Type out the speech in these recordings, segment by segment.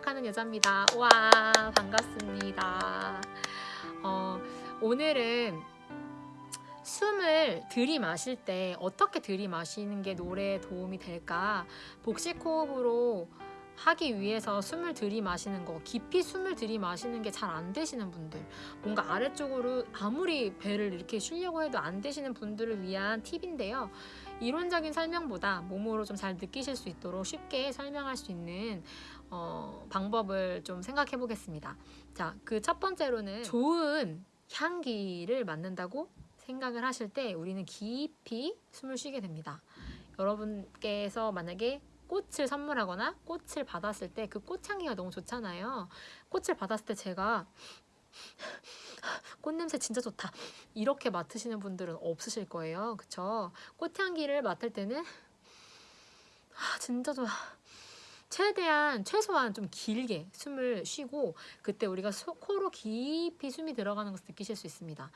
생각하는 여자입니다. 와 반갑습니다. 어, 오늘은 숨을 들이마실 때 어떻게 들이마시는 게 노래에 도움이 될까 복식 호흡으로 하기 위해서 숨을 들이마시는 거 깊이 숨을 들이마시는 게 잘 안 되시는 분들 뭔가 아래쪽으로 아무리 배를 이렇게 쉬려고 해도 안 되시는 분들을 위한 팁인데요 이론적인 설명보다 몸으로 좀 잘 느끼실 수 있도록 쉽게 설명할 수 있는 어, 방법을 좀 생각해 보겠습니다 자 그 첫 번째로는 좋은 향기를 맡는다고 생각을 하실 때 우리는 깊이 숨을 쉬게 됩니다 여러분께서 만약에 꽃을 선물하거나 꽃을 받았을 때 그 꽃향기가 너무 좋잖아요. 꽃을 받았을 때 제가 꽃냄새 진짜 좋다 이렇게 맡으시는 분들은 없으실 거예요. 그쵸? 꽃향기를 맡을 때는 아, 진짜 좋아. 최대한 최소한 좀 길게 숨을 쉬고 그때 우리가 소, 코로 깊이 숨이 들어가는 것을 느끼실 수 있습니다.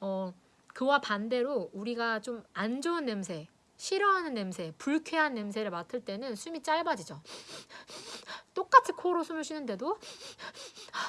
어, 그와 반대로 우리가 좀 안 좋은 냄새 싫어하는 냄새, 불쾌한 냄새를 맡을 때는 숨이 짧아지죠. 똑같이 코로 숨을 쉬는데도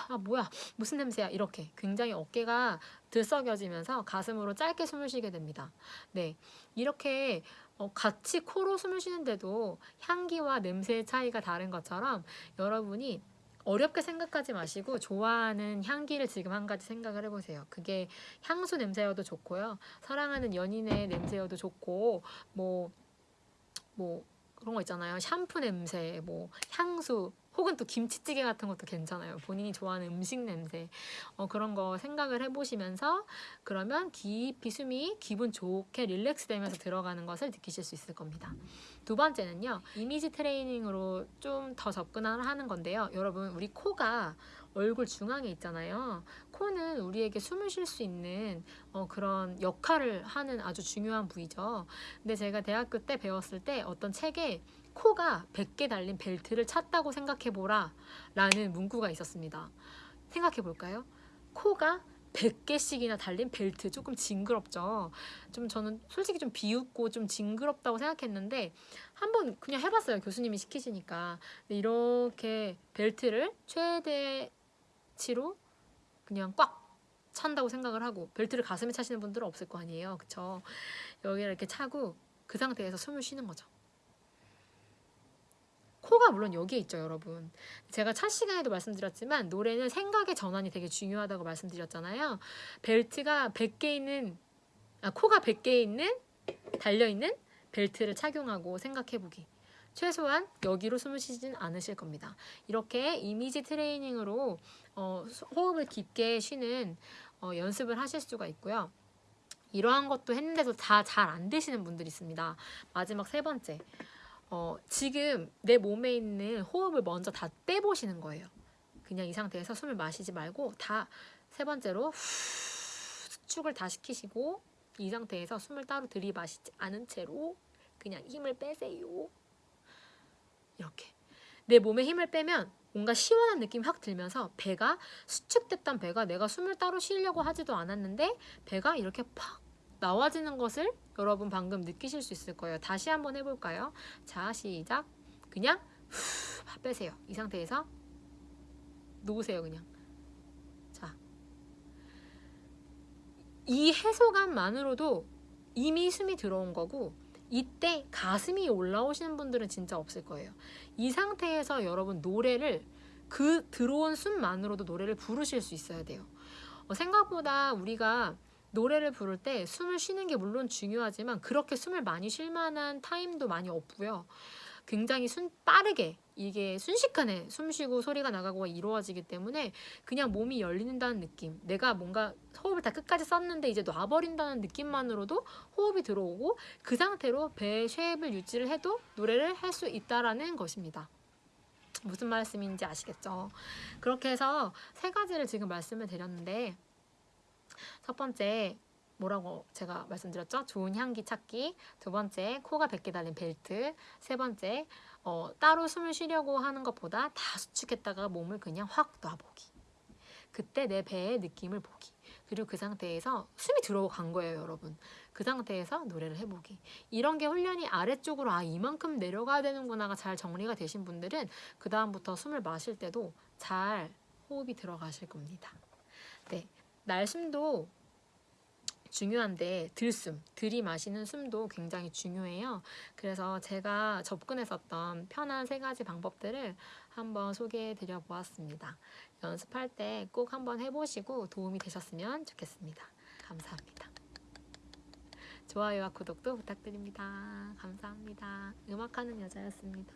아 뭐야 무슨 냄새야 이렇게 굉장히 어깨가 들썩여지면서 가슴으로 짧게 숨을 쉬게 됩니다. 네 이렇게 어, 같이 코로 숨을 쉬는데도 향기와 냄새의 차이가 다른 것처럼 여러분이 어렵게 생각하지 마시고 좋아하는 향기를 지금 한 가지 생각을 해보세요. 그게 향수 냄새여도 좋고요. 사랑하는 연인의 냄새여도 좋고 뭐뭐 그런 거 있잖아요. 샴푸 냄새, 뭐 향수, 혹은 또 김치찌개 같은 것도 괜찮아요. 본인이 좋아하는 음식 냄새 어, 그런 거 생각을 해보시면서 그러면 깊이 숨이 기분 좋게 릴렉스 되면서 들어가는 것을 느끼실 수 있을 겁니다. 두 번째는요. 이미지 트레이닝으로 좀 더 접근을 하는 건데요. 여러분 우리 코가 얼굴 중앙에 있잖아요. 코는 우리에게 숨을 쉴 수 있는 어, 그런 역할을 하는 아주 중요한 부위죠. 근데 제가 대학교 때 배웠을 때 어떤 책에 코가 100개 달린 벨트를 찼다고 생각해보라 라는 문구가 있었습니다. 생각해볼까요? 코가 100개씩이나 달린 벨트 조금 징그럽죠. 좀 저는 솔직히 좀 비웃고 좀 징그럽다고 생각했는데 한번 그냥 해봤어요 교수님이 시키시니까. 이렇게 벨트를 최대치로 그냥 꽉 찬다고 생각을 하고 벨트를 가슴에 차시는 분들은 없을 거 아니에요. 그쵸? 여기를 이렇게 차고 그 상태에서 숨을 쉬는 거죠 코가 물론 여기에 있죠 여러분. 제가 첫 시간에도 말씀드렸지만 노래는 생각의 전환이 되게 중요하다고 말씀드렸잖아요. 벨트가 100개 있는 아 코가 100개 있는 달려있는 벨트를 착용하고 생각해보기. 최소한 여기로 숨을 쉬진 않으실 겁니다. 이렇게 이미지 트레이닝으로 어, 호흡을 깊게 쉬는 어, 연습을 하실 수가 있고요. 이러한 것도 했는데도 다 잘 안 되시는 분들이 있습니다. 마지막 세 번째 어, 지금 내 몸에 있는 호흡을 먼저 다 떼보시는 거예요. 그냥 이 상태에서 숨을 마시지 말고 다 세 번째로 후, 수축을 다 시키시고 이 상태에서 숨을 따로 들이마시지 않은 채로 그냥 힘을 빼세요. 이렇게 내 몸에 힘을 빼면 뭔가 시원한 느낌이 확 들면서 배가 수축됐던 배가 내가 숨을 따로 쉬려고 하지도 않았는데 배가 이렇게 팍 나와지는 것을 여러분 방금 느끼실 수 있을 거예요. 다시 한번 해볼까요? 자, 시작. 그냥 후 빼세요. 이 상태에서 놓으세요, 그냥. 자, 이 해소감만으로도 이미 숨이 들어온 거고 이때 가슴이 올라오시는 분들은 진짜 없을 거예요. 이 상태에서 여러분 노래를 그 들어온 숨만으로도 노래를 부르실 수 있어야 돼요. 어, 생각보다 우리가 노래를 부를 때 숨을 쉬는 게 물론 중요하지만 그렇게 숨을 많이 쉴 만한 타임도 많이 없고요. 굉장히 순 빠르게 이게 순식간에 숨 쉬고 소리가 나가고 이루어지기 때문에 그냥 몸이 열린다는 느낌 내가 뭔가 호흡을 다 끝까지 썼는데 이제 놔버린다는 느낌만으로도 호흡이 들어오고 그 상태로 배의 쉐입을 유지를 해도 노래를 할 수 있다라는 것입니다. 무슨 말씀인지 아시겠죠? 그렇게 해서 세 가지를 지금 말씀을 드렸는데 첫 번째 뭐라고 제가 말씀드렸죠? 좋은 향기 찾기 두 번째 코가 100개 달린 벨트 세 번째 어, 따로 숨을 쉬려고 하는 것보다 다 수축했다가 몸을 그냥 확 놔보기 그때 내 배의 느낌을 보기 그리고 그 상태에서 숨이 들어간 거예요, 여러분. 그 상태에서 노래를 해보기. 이런 게 훈련이 아래쪽으로 아 이만큼 내려가야 되는구나가 잘 정리가 되신 분들은 그 다음부터 숨을 마실 때도 잘 호흡이 들어가실 겁니다. 네, 날숨도 중요한데 들숨, 들이마시는 숨도 굉장히 중요해요. 그래서 제가 접근했었던 편한 세 가지 방법들을 한번 소개해 드려 보았습니다. 연습할 때 꼭 한번 해보시고 도움이 되셨으면 좋겠습니다. 감사합니다. 좋아요와 구독도 부탁드립니다. 감사합니다. 음악하는 여자였습니다.